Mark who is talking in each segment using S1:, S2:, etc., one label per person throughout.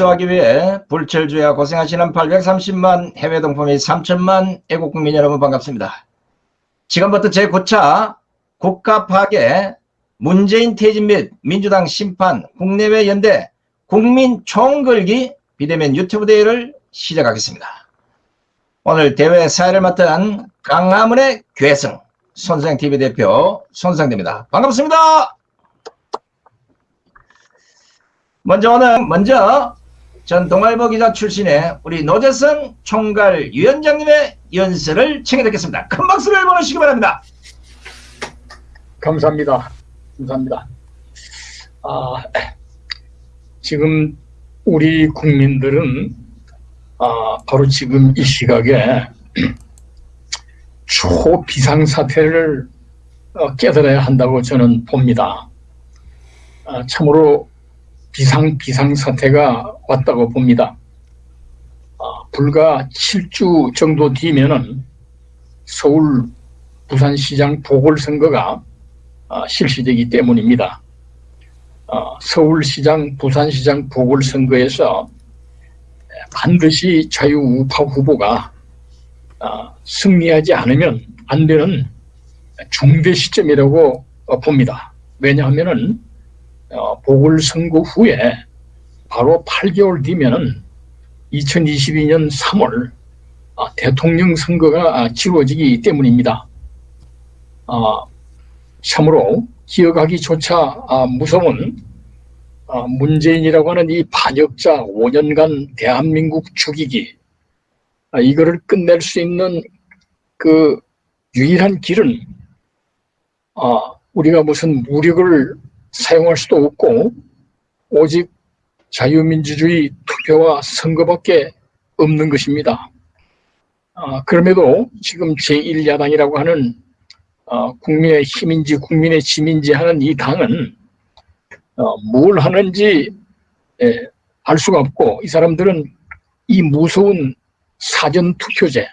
S1: 축소하기 위해 불철주야 고생하시는 830만 해외 동포 및 3천만 애국국민 여러분 반갑습니다. 지금부터 제9차 국가 파괴, 문재인 퇴진 및 민주당 심판, 국내외 연대, 국민 총걸기 비대면 유튜브 대회를 시작하겠습니다. 오늘 대회 사회를 맡은 강화문의 괴성 손상TV 대표 손상대입니다. 반갑습니다. 먼저 오늘 먼저 전 동아일보 기자 출신의 우리 노재성 총괄 위원장님의 연설을 청해 듣겠습니다. 큰 박수를 보내시기 바랍니다.
S2: 감사합니다. 감사합니다. 아, 지금 우리 국민들은 아, 바로 지금 이 시각에 초비상사태를 어, 깨달아야 한다고 저는 봅니다. 아, 참으로 비상 비상 사태가 왔다고 봅니다. 아, 불과 7주 정도 뒤면은 서울 부산시장 보궐선거가 아, 실시되기 때문입니다. 아, 서울시장, 부산시장 보궐선거에서 반드시 자유우파 후보가 아, 승리하지 않으면 안 되는 중대 시점이라고 봅니다. 왜냐하면 어, 보궐선거 후에 바로 8개월 뒤면은 2022년 3월 대통령 선거가 치러지기 때문입니다. 참으로 기억하기조차 무서운 문재인이라고 하는 이 반역자 5년간 대한민국 죽이기 이거를 끝낼 수 있는 그 유일한 길은 우리가 무슨 무력을 사용할 수도 없고 오직 자유민주주의 투표와 선거밖에 없는 것입니다. 아, 그럼에도 지금 제1야당이라고 하는 어, 국민의 힘인지 국민의 짐인지 하는 이 당은 어, 뭘 하는지 예, 알 수가 없고 이 사람들은 이 무서운 사전투표제,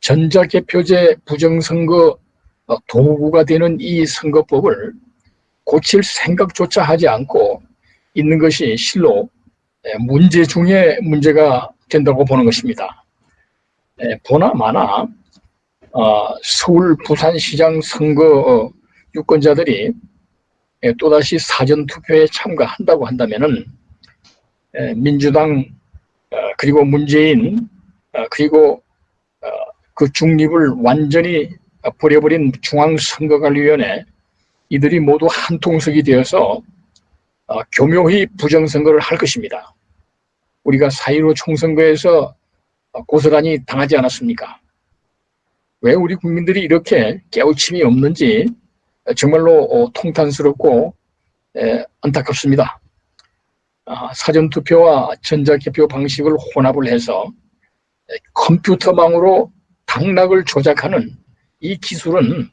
S2: 전자개표제 부정선거 어, 도구가 되는 이 선거법을 고칠 생각조차 하지 않고 있는 것이 실로 문제 중에 문제가 된다고 보는 것입니다. 보나 마나 어, 서울 부산시장 선거 유권자들이 또다시 사전투표에 참가한다고 한다면 민주당 어, 그리고 문재인 어, 그리고 그 중립을 완전히 버려버린 중앙선거관리위원회 이들이 모두 한 통속이 되어서 어, 교묘히 부정선거를 할 것입니다. 우리가 4.15 총선거에서 어, 고스란히 당하지 않았습니까? 왜 우리 국민들이 이렇게 깨우침이 없는지 정말로 어, 통탄스럽고 에, 안타깝습니다. 아, 사전투표와 전자개표 방식을 혼합을 해서 컴퓨터망으로 당락을 조작하는 이 기술은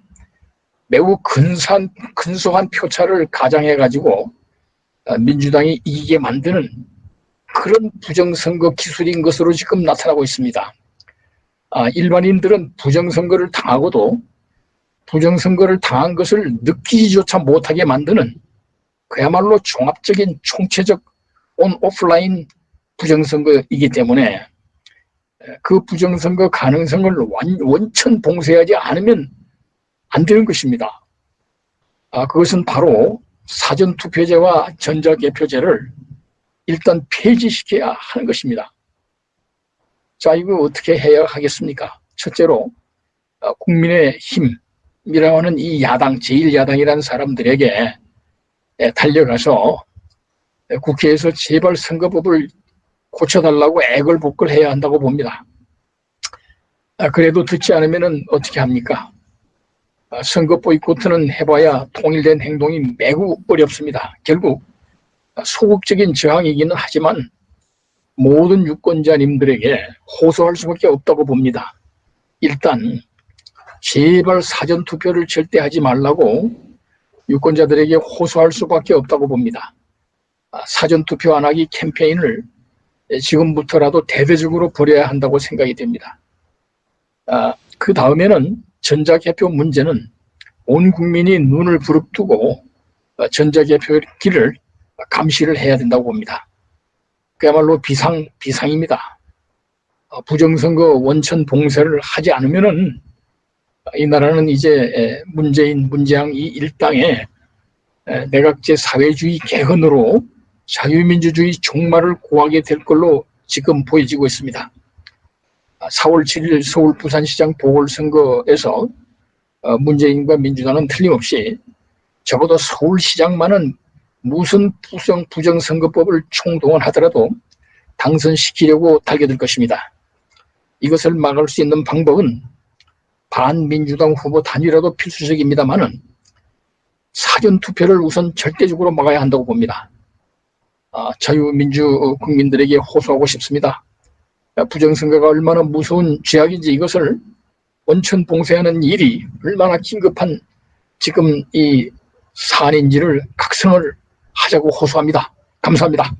S2: 매우 근소한, 근소한 표차를 가장해가지고 어, 민주당이 이기게 만드는 그런 부정선거 기술인 것으로 지금 나타나고 있습니다. 아, 일반인들은 부정선거를 당하고도 부정선거를 당한 것을 느끼지조차 못하게 만드는 그야말로 종합적인 총체적 온 오프라인 부정선거이기 때문에 그 부정선거 가능성을 원천 봉쇄하지 않으면 안 되는 것입니다. 아, 그것은 바로 사전투표제와 전자개표제를 일단 폐지시켜야 하는 것입니다. 자, 이거 어떻게 해야 하겠습니까? 첫째로 아, 국민의 힘이라고 하는 이 야당, 제1야당이라는 사람들에게 달려가서 국회에서 제발 선거법을 고쳐달라고 애걸복걸 해야 한다고 봅니다. 아, 그래도 듣지 않으면 어떻게 합니까? 아, 선거 보이콧은 해봐야 통일된 행동이 매우 어렵습니다. 결국 소극적인 저항이기는 하지만 모든 유권자님들에게 호소할 수밖에 없다고 봅니다. 일단 제발 사전투표를 절대 하지 말라고 유권자들에게 호소할 수밖에 없다고 봅니다. 아, 사전투표 안 하기 캠페인을 지금부터라도 대대적으로 벌여야 한다고 생각이 됩니다. 아, 그 다음에는 전자개표 문제는 온 국민이 눈을 부릅뜨고 전자개표기를 감시를 해야 된다고 봅니다. 그야말로 비상 비상입니다. 어, 부정선거 원천 봉쇄를 하지 않으면 은 이 나라는 이제 에, 문재인 문재양 이 일당의 에, 내각제 사회주의 개헌으로 자유민주주의 종말을 고하게 될 걸로 지금 보여지고 있습니다. 4월 7일 서울 부산시장 보궐선거에서 어, 문재인과 민주당은 틀림없이 적어도 서울시장만은 무슨 부정, 부정선거법을 총동원하더라도 당선시키려고 달겨들 것입니다. 이것을 막을 수 있는 방법은 반민주당 후보 단위라도 필수적입니다만은 사전투표를 우선 절대적으로 막아야 한다고 봅니다. 아, 자유민주 국민들에게 호소하고 싶습니다. 부정선거가 얼마나 무서운 죄악인지 이것을 원천 봉쇄하는 일이 얼마나 긴급한 지금 이 사안인지를 각성을 하자고 호소합니다. 감사합니다.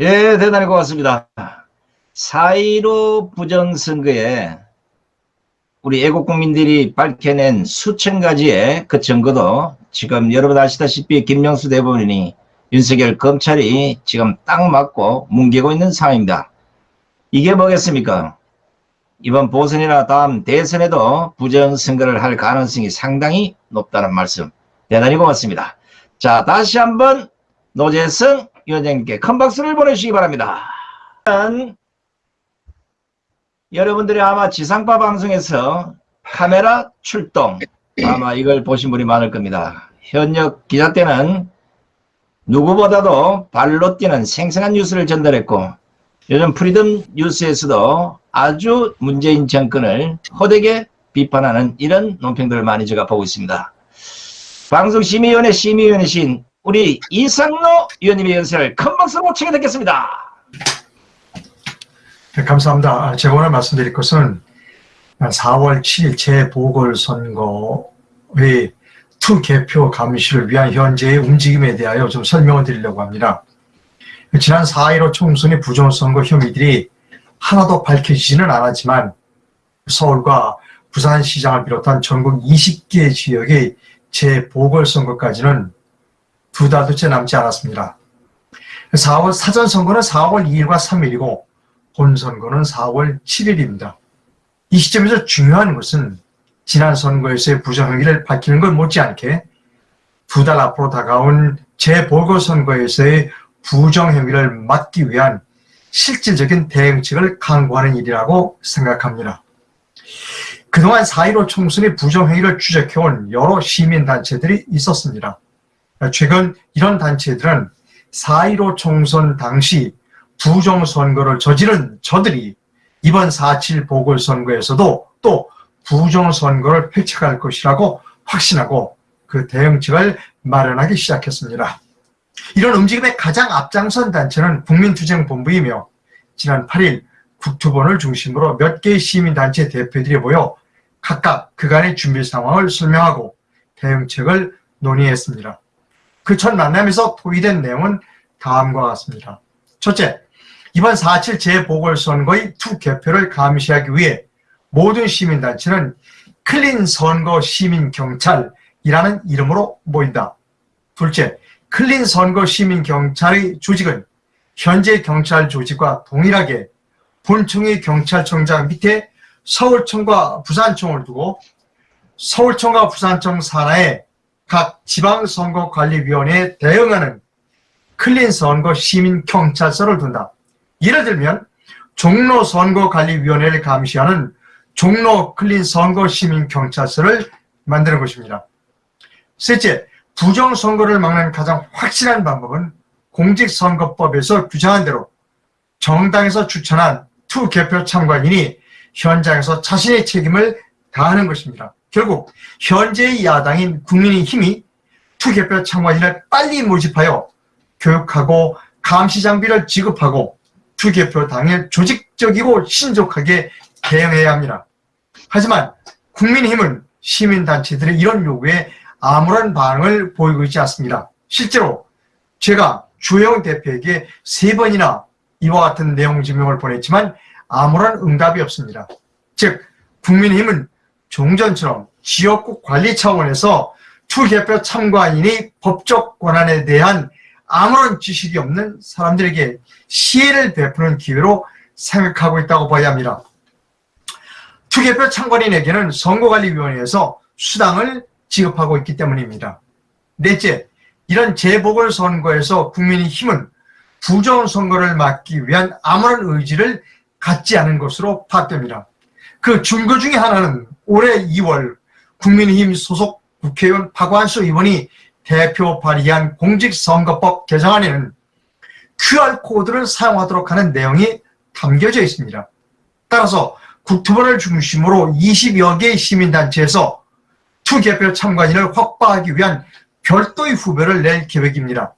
S1: 예, 대단히 고맙습니다. 4.15 부정선거에 우리 애국국민들이 밝혀낸 수천 가지의 그 증거도 지금 여러분 아시다시피 김명수 대법원이 윤석열 검찰이 지금 딱 맞고 뭉개고 있는 상황입니다. 이게 뭐겠습니까? 이번 보선이나 다음 대선에도 부정선거를 할 가능성이 상당히 높다는 말씀 대단히 고맙습니다. 자 다시 한번 노재성 위원장님께 큰 박수를 보내주시기 바랍니다. 여러분들이 아마 지상파 방송에서 카메라 출동 아마 이걸 보신 분이 많을 겁니다. 현역 기자 때는 누구보다도 발로 뛰는 생생한 뉴스를 전달했고 요즘 프리덤 뉴스에서도 아주 문재인 정권을 호되게 비판하는 이런 논평들을 많이 제가 보고 있습니다. 방송심의위원회 심의위원이신 우리 이상로 위원님의 연설을 큰 박수로 청해 듣겠습니다.
S3: 네, 감사합니다. 아, 제가 오늘 말씀드릴 것은 4월 7일 재보궐선거의 투 개표 감시를 위한 현재의 움직임에 대하여 좀 설명을 드리려고 합니다. 지난 4.15 총선의 부정선거 혐의들이 하나도 밝혀지지는 않았지만 서울과 부산시장을 비롯한 전국 20개 지역의 재보궐선거까지는 두 달도 채 남지 않았습니다. 4월 사전선거는 4월 2일과 3일이고 본선거는 4월 7일입니다. 이 시점에서 중요한 것은 지난 선거에서의 부정행위를 밝히는 것 못지않게 두 달 앞으로 다가온 재보궐선거에서의 부정행위를 막기 위한 실질적인 대응책을 강구하는 일이라고 생각합니다. 그동안 4.15 총선의 부정행위를 추적해온 여러 시민단체들이 있었습니다. 최근 이런 단체들은 4.15 총선 당시 부정선거를 저지른 저들이 이번 4.7 보궐선거에서도 또 부정선거를 펼쳐갈 것이라고 확신하고 그 대응책을 마련하기 시작했습니다. 이런 움직임의 가장 앞장선 단체는 국민투쟁본부이며 지난 8일 국토본을 중심으로 몇 개의 시민단체 대표들이 모여 각각 그간의 준비 상황을 설명하고 대응책을 논의했습니다. 그 첫 만남에서 토의된 내용은 다음과 같습니다. 첫째, 이번 4.7 재보궐선거의 투 개표를 감시하기 위해 모든 시민단체는 클린 선거 시민 경찰이라는 이름으로 모인다. 둘째, 클린 선거 시민 경찰의 조직은 현재 경찰 조직과 동일하게 본청의 경찰청장 밑에 서울청과 부산청을 두고 서울청과 부산청 산하에 각 지방선거관리위원회에 대응하는 클린 선거 시민경찰서를 둔다. 예를 들면 종로선거관리위원회를 감시하는 종로 클린 선거 시민 경찰서를 만드는 것입니다. 셋째, 부정선거를 막는 가장 확실한 방법은 공직선거법에서 규정한 대로 정당에서 추천한 투 개표 참관인이 현장에서 자신의 책임을 다하는 것입니다. 결국 현재의 야당인 국민의힘이 투 개표 참관인을 빨리 모집하여 교육하고 감시 장비를 지급하고 투 개표 당일 조직적이고 신속하게 대응해야 합니다. 하지만 국민의힘은 시민단체들의 이런 요구에 아무런 반응을 보이고 있지 않습니다. 실제로 제가 주영 대표에게 세 번이나 이와 같은 내용 증명을 보냈지만 아무런 응답이 없습니다. 즉 국민의힘은 종전처럼 지역구 관리 차원에서 투개표 참관인이 법적 권한에 대한 아무런 지식이 없는 사람들에게 시혜를 베푸는 기회로 생각하고 있다고 봐야 합니다. 투개표 참관인에게는 선거관리위원회에서 수당을 지급하고 있기 때문입니다. 넷째, 이런 재보궐선거에서 국민의 힘은 부정선거를 막기 위한 아무런 의지를 갖지 않은 것으로 파악됩니다. 그 증거 중에 하나는 올해 2월 국민의힘 소속 국회의원 박완수 의원이 대표 발의한 공직선거법 개정안에는 QR코드를 사용하도록 하는 내용이 담겨져 있습니다. 따라서 국토부를 중심으로 20여 개의 시민단체에서 투개표 참관인을 확보하기 위한 별도의 후보를 낼 계획입니다.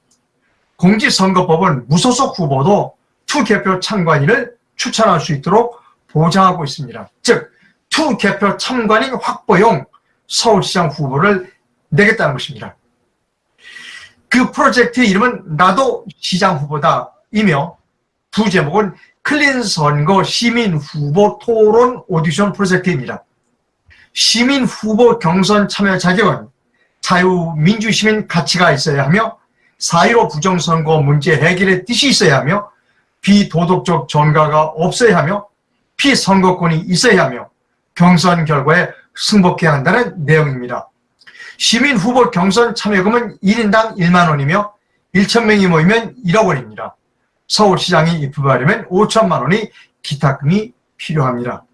S3: 공직선거법은 무소속 후보도 투개표 참관인을 추천할 수 있도록 보장하고 있습니다. 즉, 투개표 참관인 확보용 서울시장 후보를 내겠다는 것입니다. 그 프로젝트의 이름은 나도 시장 후보다 이며 부제목은 클린 선거 시민 후보 토론 오디션 프로젝트입니다. 시민 후보 경선 참여 자격은 자유민주시민 가치가 있어야 하며 4.15 부정선거 문제 해결의 뜻이 있어야 하며 비도덕적 전가가 없어야 하며 피선거권이 있어야 하며 경선 결과에 승복해야 한다는 내용입니다. 시민 후보 경선 참여금은 1인당 1만 원이며 1천명이 모이면 1억 원입니다. 서울시장이 입후하려면 5천만 원이 기타금이 필요합니다.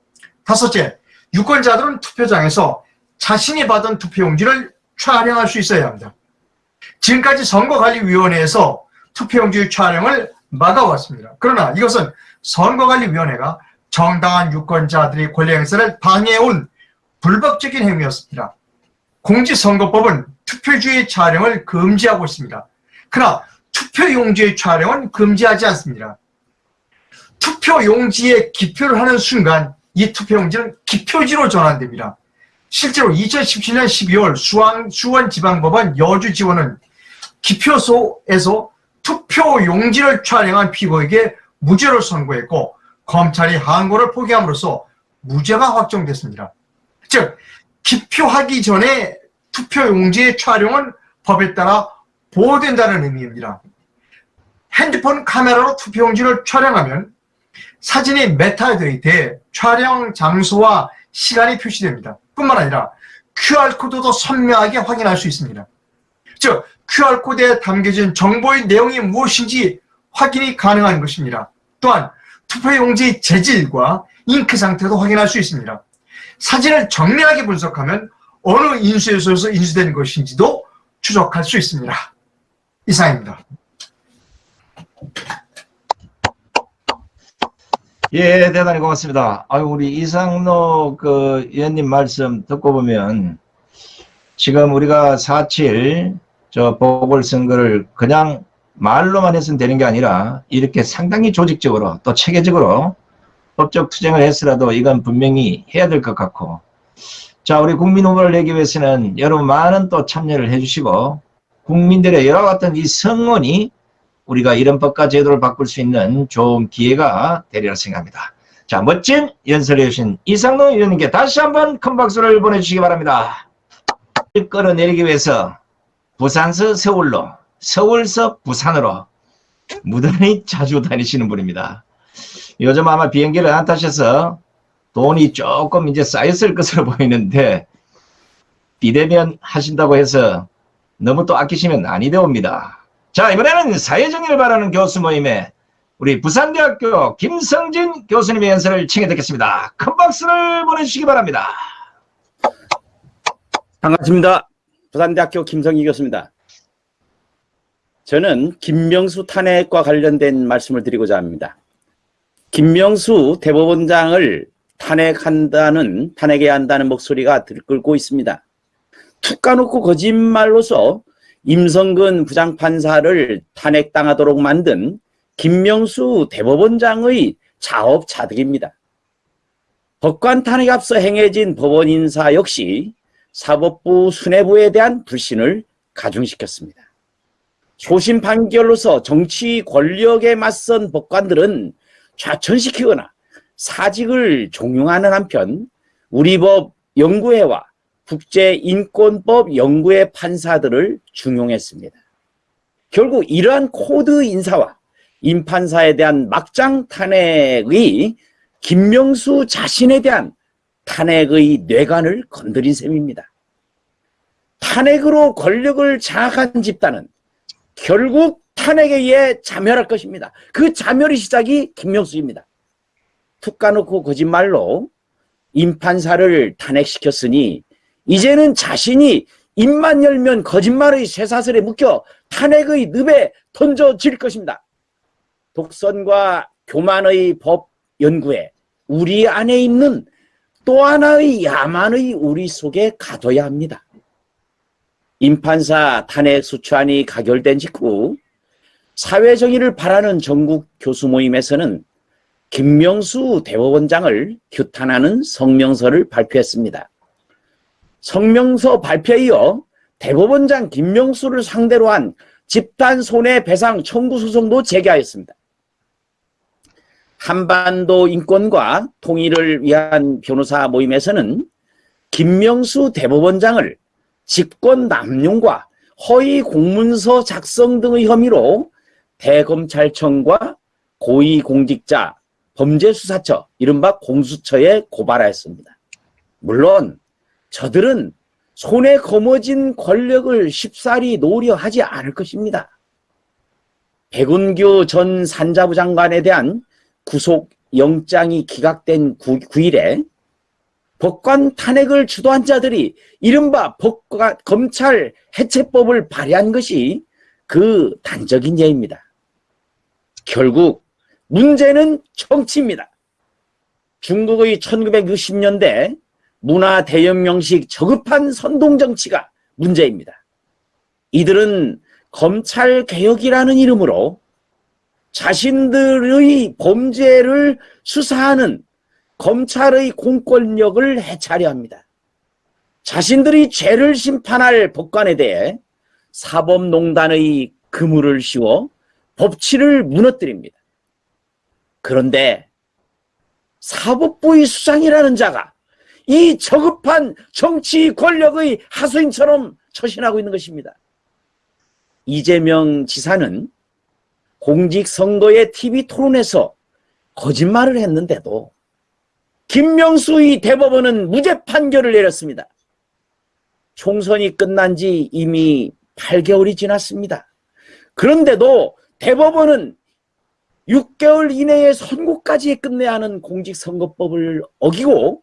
S3: 다섯째, 유권자들은 투표장에서 자신이 받은 투표용지를 촬영할 수 있어야 합니다. 지금까지 선거관리위원회에서 투표용지 촬영을 막아왔습니다. 그러나 이것은 선거관리위원회가 정당한 유권자들의 권리 행사를 방해해온 불법적인 행위였습니다. 공직선거법은 투표주의 촬영을 금지하고 있습니다. 그러나 투표용지의 촬영은 금지하지 않습니다. 투표 용지에 기표를 하는 순간 이 투표 용지는 기표지로 전환됩니다. 실제로 2017년 12월 수원, 수원지방법원 여주지원은 기표소에서 투표 용지를 촬영한 피고에게 무죄를 선고했고 검찰이 항고를 포기함으로써 무죄가 확정됐습니다. 즉 기표하기 전에 투표 용지의 촬영은 법에 따라 보호된다는 의미입니다. 핸드폰 카메라로 투표용지를 촬영하면 사진의 메타데이터에 촬영 장소와 시간이 표시됩니다. 뿐만 아니라 QR코드도 선명하게 확인할 수 있습니다. 즉 QR코드에 담겨진 정보의 내용이 무엇인지 확인이 가능한 것입니다. 또한 투표용지의 재질과 잉크 상태도 확인할 수 있습니다. 사진을 정밀하게 분석하면 어느 인수에서 인수된 것인지도 추적할 수 있습니다. 이상입니다.
S1: 예, 대단히 고맙습니다. 아유, 우리 이상로 그 의원님 말씀 듣고 보면 지금 우리가 4.7 저 보궐선거를 그냥 말로만 해서는 되는 게 아니라 이렇게 상당히 조직적으로 또 체계적으로 법적 투쟁을 했으라도 이건 분명히 해야 될 것 같고 자 우리 국민 후보를 내기 위해서는 여러분 많은 또 참여를 해주시고 국민들의 여러 같은 이 성원이 우리가 이런 법과 제도를 바꿀 수 있는 좋은 기회가 되리라 생각합니다. 자 멋진 연설해 주신 이상로 의원님께 다시 한번 큰 박수를 보내주시기 바랍니다. 끌어내리기 위해서 부산서 서울로 서울서 부산으로 무단히 자주 다니시는 분입니다. 요즘 아마 비행기를 안 타셔서 돈이 조금 이제 쌓였을 것으로 보이는데 비대면 하신다고 해서 너무 또 아끼시면 아니 되옵니다. 자 이번에는 사회정의를 바라는 교수 모임에 우리 부산대학교 김성진 교수님의 연설을 청해 듣겠습니다. 큰 박수를 보내주시기 바랍니다.
S4: 반갑습니다. 부산대학교 김성희 교수입니다. 저는 김명수 탄핵과 관련된 말씀을 드리고자 합니다. 김명수 대법원장을 탄핵한다는 탄핵해야 한다는 목소리가 들끓고 있습니다. 툭 까놓고 거짓말로서 임성근 부장판사를 탄핵당하도록 만든 김명수 대법원장의 자업자득입니다. 법관 탄핵 앞서 행해진 법원 인사 역시 사법부 수뇌부에 대한 불신을 가중시켰습니다. 소신 판결로서 정치 권력에 맞선 법관들은 좌천시키거나 사직을 종용하는 한편 우리 법 연구회와 국제인권법 연구회 판사들을 중용했습니다. 결국 이러한 코드 인사와 임판사에 대한 막장 탄핵의 김명수 자신에 대한 탄핵의 뇌관을 건드린 셈입니다. 탄핵으로 권력을 장악한 집단은 결국 탄핵에 의해 자멸할 것입니다. 그 자멸의 시작이 김명수입니다. 툭 까놓고 거짓말로 임판사를 탄핵시켰으니 이제는 자신이 입만 열면 거짓말의 쇠사슬에 묶여 탄핵의 늪에 던져질 것입니다. 독선과 교만의 법 연구에 우리 안에 있는 또 하나의 야만의 우리 속에 가둬야 합니다. 임판사 탄핵 수추안이 가결된 직후 사회정의를 바라는 전국 교수 모임에서는 김명수 대법원장을 규탄하는 성명서를 발표했습니다. 성명서 발표에 이어 대법원장 김명수를 상대로 한 집단 손해배상 청구 소송도 제기하였습니다. 한반도 인권과 통일을 위한 변호사 모임에서는 김명수 대법원장을 직권 남용과 허위 공문서 작성 등의 혐의로 대검찰청과 고위공직자 범죄수사처 이른바 공수처에 고발하였습니다. 물론 저들은 손에 거머쥔 권력을 쉽사리 노려 하지 않을 것입니다. 백운규 전 산자부 장관에 대한 구속 영장이 기각된 9, 일에 법관 탄핵을 주도한 자들이 이른바 법관, 검찰 해체법을 발의한 것이 그 단적인 예입니다. 결국 문제는 정치입니다. 중국의 1960년대 문화 대혁명식 저급한 선동정치가 문제입니다. 이들은 검찰개혁이라는 이름으로 자신들의 범죄를 수사하는 검찰의 공권력을 해차려 합니다. 자신들이 죄를 심판할 법관에 대해 사법농단의 그물을 씌워 법치를 무너뜨립니다. 그런데 사법부의 수장이라는 자가 이 저급한 정치 권력의 하수인처럼 처신하고 있는 것입니다. 이재명 지사는 공직선거의 TV 토론에서 거짓말을 했는데도 김명수 의 대법원은 무죄 판결을 내렸습니다. 총선이 끝난 지 이미 8개월이 지났습니다. 그런데도 대법원은 6개월 이내에 선고까지 끝내야 하는 공직선거법을 어기고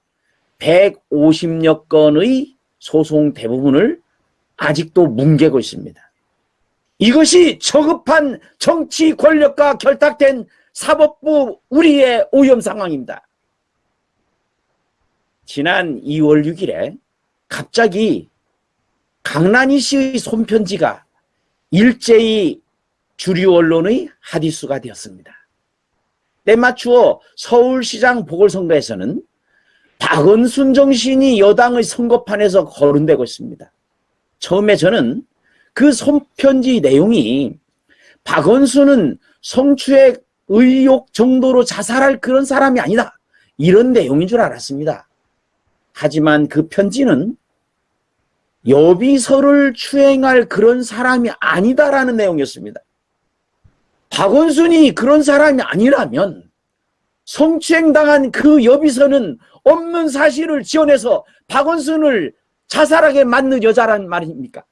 S4: 150여 건의 소송 대부분을 아직도 뭉개고 있습니다. 이것이 저급한 정치 권력과 결탁된 사법부 우리의 오염 상황입니다. 지난 2월 6일에 갑자기 강난희 씨의 손편지가 일제히 주류 언론의 핫이수가 되었습니다. 때맞추어 서울시장 보궐선거에서는 박은순 정신이 여당의 선거판에서 거론되고 있습니다. 처음에 저는 그 손편지 내용이 박원순은 성추행 의혹 정도로 자살할 그런 사람이 아니다. 이런 내용인 줄 알았습니다. 하지만 그 편지는 여비서를 추행할 그런 사람이 아니다라는 내용이었습니다. 박원순이 그런 사람이 아니라면 성추행당한 그 여비서는 없는 사실을 지어내서 박원순을 자살하게 만든 여자란 말입니까?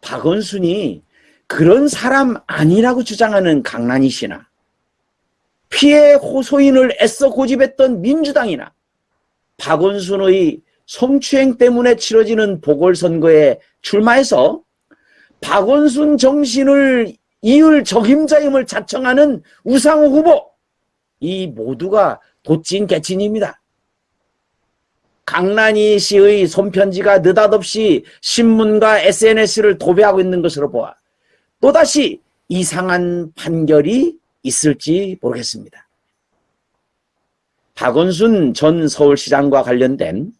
S4: 박원순이 그런 사람 아니라고 주장하는 강난희 씨나 피해 호소인을 애써 고집했던 민주당이나 박원순의 성추행 때문에 치러지는 보궐선거에 출마해서 박원순 정신을 이을 적임자임을 자청하는 우상호 후보 이 모두가 도찐 개친입니다. 강난희 씨의 손편지가 느닷없이 신문과 SNS를 도배하고 있는 것으로 보아 또다시 이상한 판결이 있을지 모르겠습니다. 박원순 전 서울시장과 관련된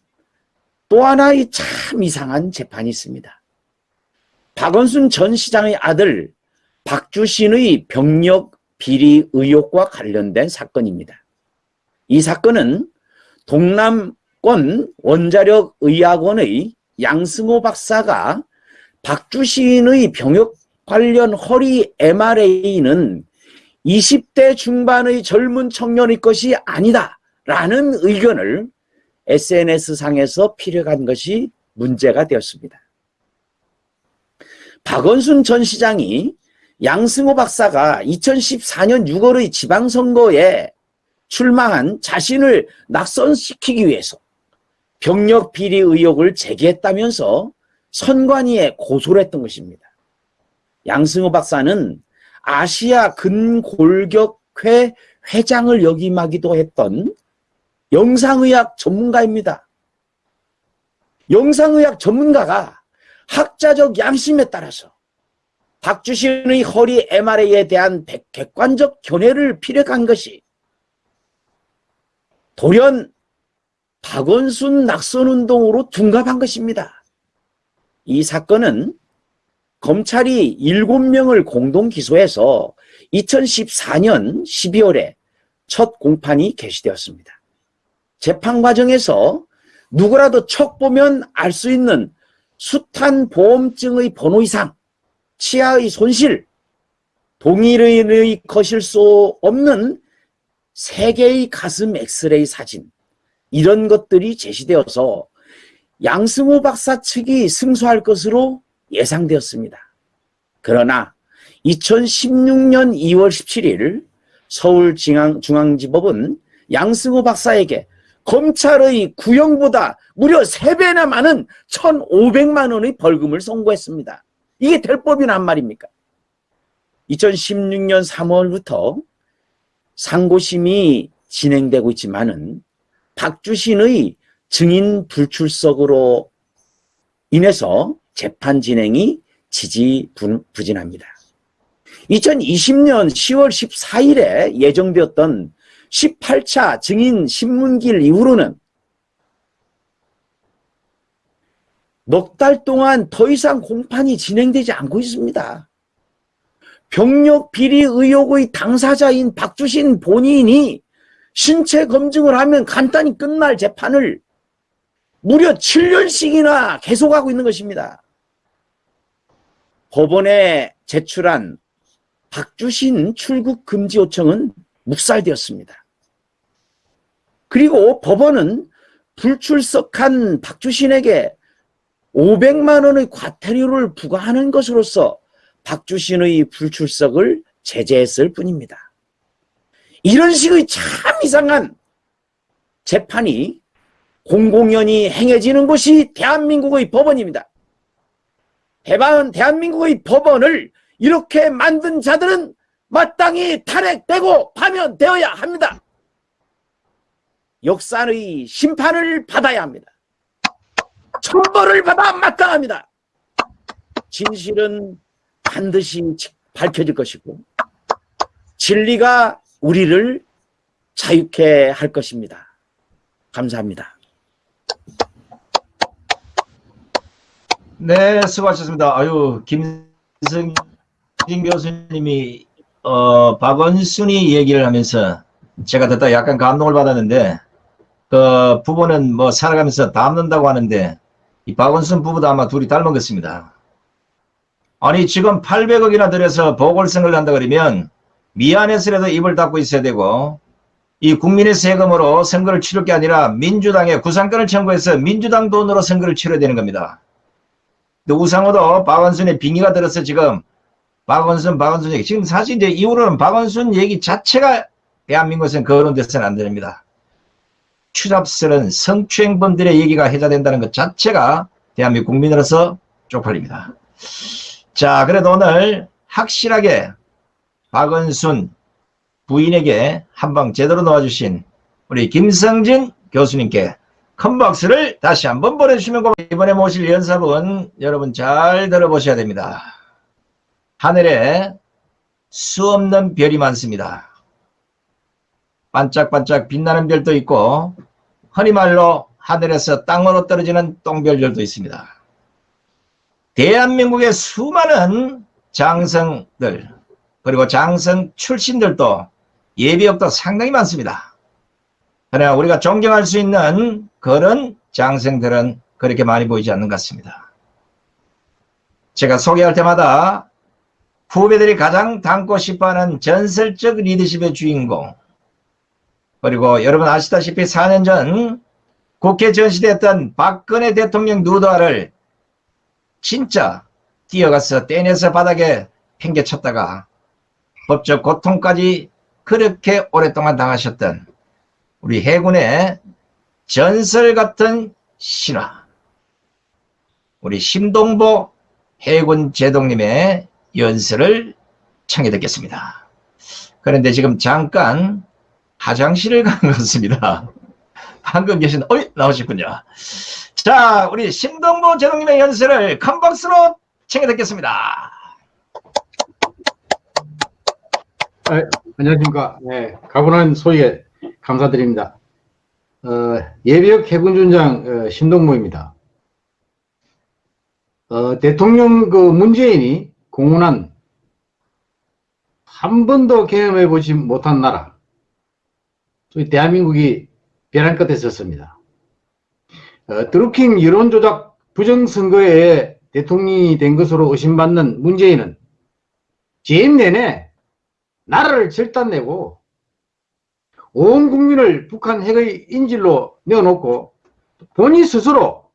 S4: 또 하나의 참 이상한 재판이 있습니다. 박원순 전 시장의 아들 박주신의 병력 비리 의혹과 관련된 사건입니다. 이 사건은 동남권 원자력 의학원의 양승호 박사가 박주신의 병역 관련 허리 MRA는 20대 중반의 젊은 청년의 것이 아니다 라는 의견을 SNS상에서 피력한 것이 문제가 되었습니다. 박원순 전 시장이 양승호 박사가 2014년 6월의 지방선거에 출마한 자신을 낙선시키기 위해서 병력 비리 의혹을 제기했다면서 선관위에 고소를 했던 것입니다. 양승호 박사는 아시아 근골격회 회장을 역임하기도 했던 영상의학 전문가입니다. 영상의학 전문가가 학자적 양심에 따라서 박주신의 허리 MRA에 대한 백- 객관적 견해를 피력한 것이 돌연 박원순 낙선운동으로 둔갑한 것입니다. 이 사건은 검찰이 7명을 공동 기소해서 2014년 12월에 첫 공판이 개시되었습니다. 재판 과정에서 누구라도 척 보면 알 수 있는 숱한 보험증의 번호 이상, 치아의 손실, 동일인의 거실 수 없는 세 개의 가슴 엑스레이 사진 이런 것들이 제시되어서 양승호 박사 측이 승소할 것으로 예상되었습니다. 그러나 2016년 2월 17일 서울중앙지법은 양승호 박사에게 검찰의 구형보다 무려 3배나 많은 1,500만 원의 벌금을 선고했습니다. 이게 될 법이나 한 말입니까? 2016년 3월부터 상고심이 진행되고 있지만은 박주신의 증인 불출석으로 인해서 재판 진행이 지지부진합니다. 2020년 10월 14일에 예정되었던 18차 증인 신문길 이후로는 넉 달 동안 더 이상 공판이 진행되지 않고 있습니다. 병력 비리 의혹의 당사자인 박주신 본인이 신체 검증을 하면 간단히 끝날 재판을 무려 7년씩이나 계속하고 있는 것입니다. 법원에 제출한 박주신 출국 금지 요청은 묵살되었습니다. 그리고 법원은 불출석한 박주신에게 500만 원의 과태료를 부과하는 것으로서 박주신의 불출석을 제재했을 뿐입니다. 이런 식의 참 이상한 재판이 공공연히 행해지는 곳이 대한민국의 법원입니다. 대반 대한민국의 법원을 이렇게 만든 자들은 마땅히 탄핵되고 파면되어야 합니다. 역사의 심판을 받아야 합니다. 천벌을 받아 마땅합니다. 진실은 반드시 밝혀질 것이고 진리가 우리를 자유케 할 것입니다. 감사합니다.
S1: 네, 수고하셨습니다. 아유, 김승진 교수님이 어, 박원순이 얘기를 하면서 제가 듣다 약간 감동을 받았는데 그 부부는 뭐 살아가면서 닮는다고 하는데 이 박원순 부부도 아마 둘이 닮은 것입니다. 아니 지금 800억이나 들여서 보궐선거를 한다 그러면 미안해서라도 입을 닫고 있어야 되고 이 국민의 세금으로 선거를 치를 게 아니라 민주당의 구상권을 청구해서 민주당 돈으로 선거를 치러야 되는 겁니다. 근데 우상호도 박원순의 빙의가 들어서 지금 박원순 박원순 얘기 지금 사실 이제 이후로는 박원순 얘기 자체가 대한민국에서는 거론돼서는 안 됩니다. 추잡스러운 성추행범들의 얘기가 해자된다는 것 자체가 대한민국 국민으로서 쪽팔립니다. 자 그래도 오늘 확실하게 박원순 부인에게 한 방 제대로 놓아주신 우리 김성진 교수님께 큰 박수를 다시 한번 보내주시면 고맙습니다. 이번에 모실 연습은 여러분 잘 들어보셔야 됩니다. 하늘에 수 없는 별이 많습니다. 반짝반짝 빛나는 별도 있고 흔히 말로 하늘에서 땅으로 떨어지는 똥별들도 있습니다. 대한민국의 수많은 장성들 그리고 장성 출신들도 예비역도 상당히 많습니다. 그러나 우리가 존경할 수 있는 그런 장생들은 그렇게 많이 보이지 않는 것 같습니다. 제가 소개할 때마다 후배들이 가장 닮고 싶어하는 전설적 리더십의 주인공 그리고 여러분 아시다시피 4년 전 국회 전시됐던 박근혜 대통령 누드화를 진짜 뛰어가서 떼내서 바닥에 팽개쳤다가 법적 고통까지 그렇게 오랫동안 당하셨던 우리 해군의 전설 같은 신화 우리 심동보 해군 제독님의 연설을 청해 듣겠습니다. 그런데 지금 잠깐 화장실을 간 것 같습니다. 방금 계신 어이 나오셨군요. 자 우리 심동보 제독님의 연설을 큰 박수로 청해 듣겠습니다.
S5: 안녕하십니까. 네, 가분한 소개 감사드립니다. 어, 예비역 해군준장 어, 신동모입니다. 어, 대통령 그 문재인이 공언한 한 번도 경험해 보지 못한 나라, 소위 대한민국이 벼랑 끝에 섰습니다. 어, 드루킹 여론조작 부정선거에 대통령이 된 것으로 의심받는 문재인은 재임 내내 나라를 절단내고 온 국민을 북한 핵의 인질로 내어놓고 본인 스스로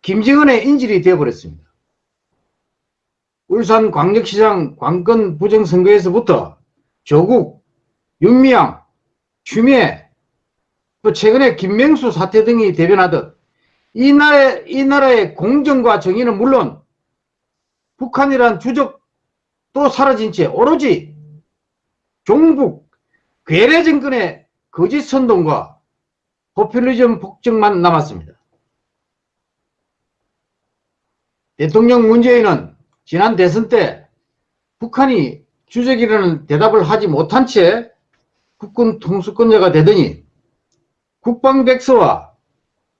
S5: 김정은의 인질이 되어버렸습니다. 울산 광역시장 관건 부정선거에서부터 조국, 윤미향, 추미애, 또 최근에 김명수 사태 등이 대변하듯 이 나라의, 이 나라의 공정과 정의는 물론 북한이란 주적 또 사라진 채 오로지 종북 괴뢰 정권의 거짓 선동과 포퓰리즘 폭정만 남았습니다. 대통령 문재인은 지난 대선 때 북한이 주적이라는 대답을 하지 못한 채 국군 통수권자가 되더니 국방백서와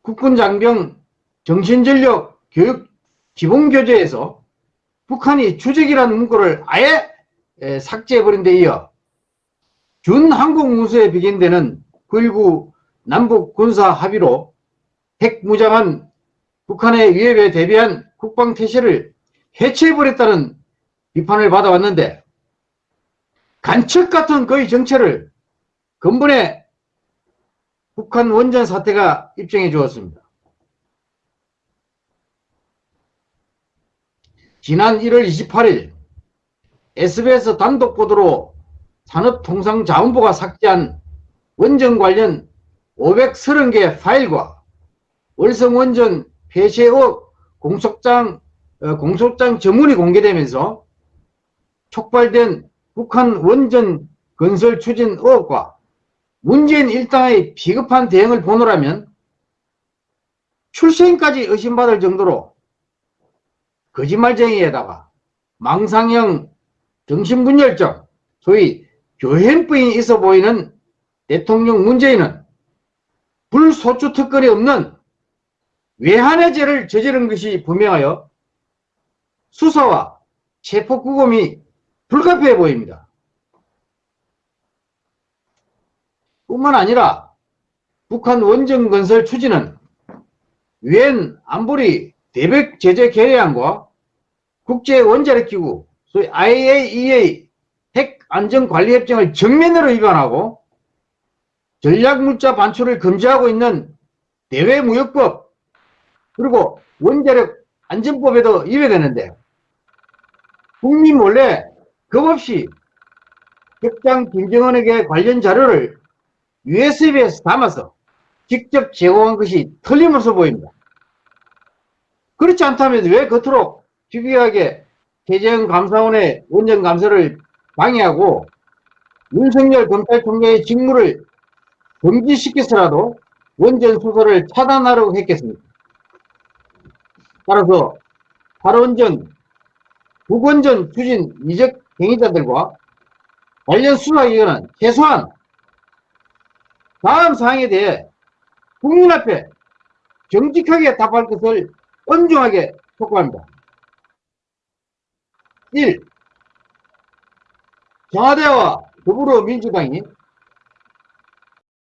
S5: 국군장병 정신전력 교육 기본교재에서 북한이 주적이라는 문구를 아예 삭제해버린 데 이어 준항공무수에 비견되는 9.19 남북 군사 합의로 핵무장한 북한의 위협에 대비한 국방태세를 해체해버렸다는 비판을 받아왔는데 간첩 같은 그의 정체를 근본에 북한 원전 사태가 입증해 주었습니다. 지난 1월 28일 SBS 단독 보도로 산업통상자원부가 삭제한 원전 관련 530개 파일과 월성원전 폐쇄 의혹 공소장, 어, 공소장 전문이 공개되면서 촉발된 북한 원전 건설 추진 의혹과 문재인 일당의 비겁한 대응을 보노라면 출생까지 의심받을 정도로 거짓말쟁이에다가 망상형 정신분열증, 소위 교행병이 있어 보이는 대통령 문재인은 불소추 특권이 없는 외환의 죄를 저지른 것이 분명하여 수사와 체포 구금이 불가피해 보입니다. 뿐만 아니라 북한 원전 건설 추진은 유엔 안보리 대백 제재 결의안과 국제 원자력 기구 소위 IAEA 핵 안전관리협정을 정면으로 위반하고 전략물자 반출을 금지하고 있는 대외무역법 그리고 원자력 안전법에도 위배되는데 국민 몰래 겁없이 격장 김정은에게 관련 자료를 USB에서 담아서 직접 제공한 것이 틀림없어 보입니다. 그렇지 않다면 왜 겉으로 기괴하게 최재형 감사원의 원전 감사를 방해하고 윤석열 검찰총장의 직무를 금지시켜서라도 원전 수사를 차단하려고 했겠습니까? 따라서 8원전, 9원전 추진 이적 행위자들과 관련 수사기관은 최소한 다음 사항에 대해 국민 앞에 정직하게 답할 것을 엄중하게 촉구합니다. 1. 청와대와 더불어민주당이